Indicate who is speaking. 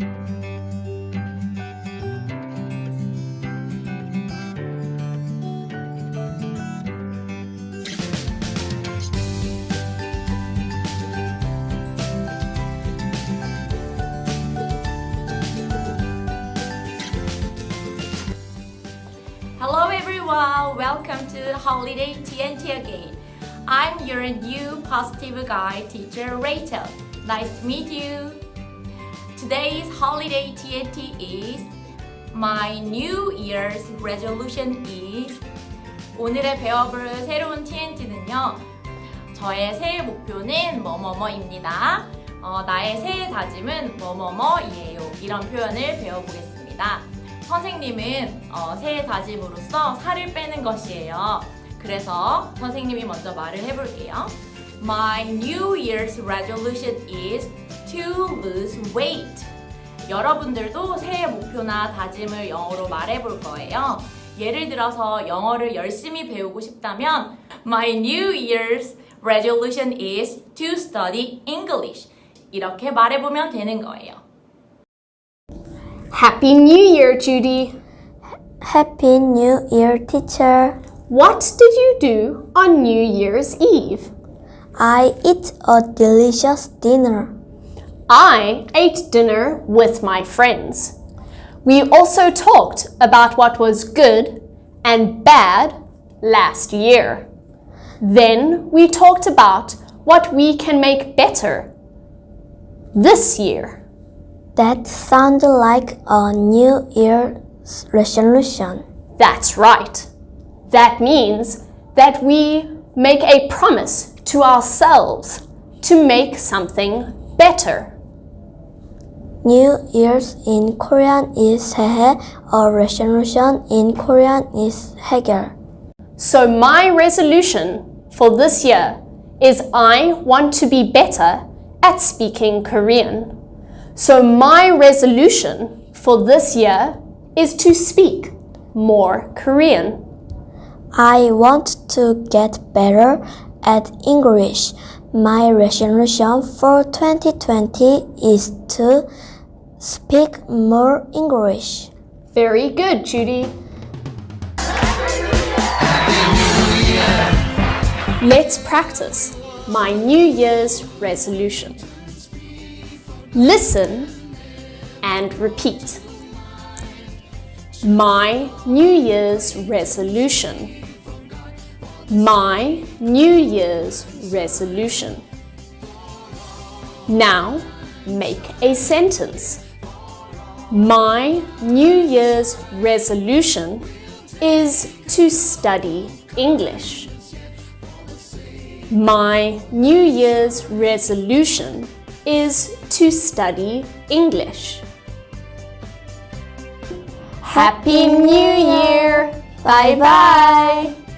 Speaker 1: Hello everyone, welcome to Holiday TNT again. I'm your new positive guide teacher Rachel. Nice to meet you. Today's Holiday TNT is My New Year's resolution is 오늘의 배워볼 새로운 TNT는요. 저의 새해 목표는 뭐뭐뭐입니다. 어, 나의 새해 다짐은 뭐뭐뭐이에요. 이런 표현을 배워보겠습니다. 선생님은 어, 새해 다짐으로써 살을 빼는 것이에요. 그래서 선생님이 먼저 말을 해볼게요. My New Year's resolution is to lose weight. 여러분들도 새해 목표나 다짐을 영어로 말해볼 거예요. 예를 들어서 영어를 열심히 배우고 싶다면 My New Year's resolution is to study English. 이렇게 말해보면 되는 거예요.
Speaker 2: Happy New Year, Judy.
Speaker 3: Happy New Year, teacher.
Speaker 2: What did you do on New Year's Eve?
Speaker 3: I eat a delicious dinner.
Speaker 2: I ate dinner with my friends. We also talked about what was good and bad last year. Then we talked about what we can make better this year.
Speaker 3: That sounds like a New Year's resolution.
Speaker 2: That's right. That means that we make a promise to ourselves to make something better.
Speaker 3: New Year's in Korean is Sehe or resolution in Korean is Hager.
Speaker 2: So my resolution for this year is I want to be better at speaking Korean. So my resolution for this year is to speak more Korean.
Speaker 3: I want to get better at English. My resolution for 2020 is to speak more English.
Speaker 2: Very good, Judy. Let's practice my New Year's resolution. Listen and repeat. My New Year's resolution. My New Year's resolution. Now make a sentence. My New Year's resolution is to study English. My New Year's resolution is to study English. Happy New Year! Bye bye!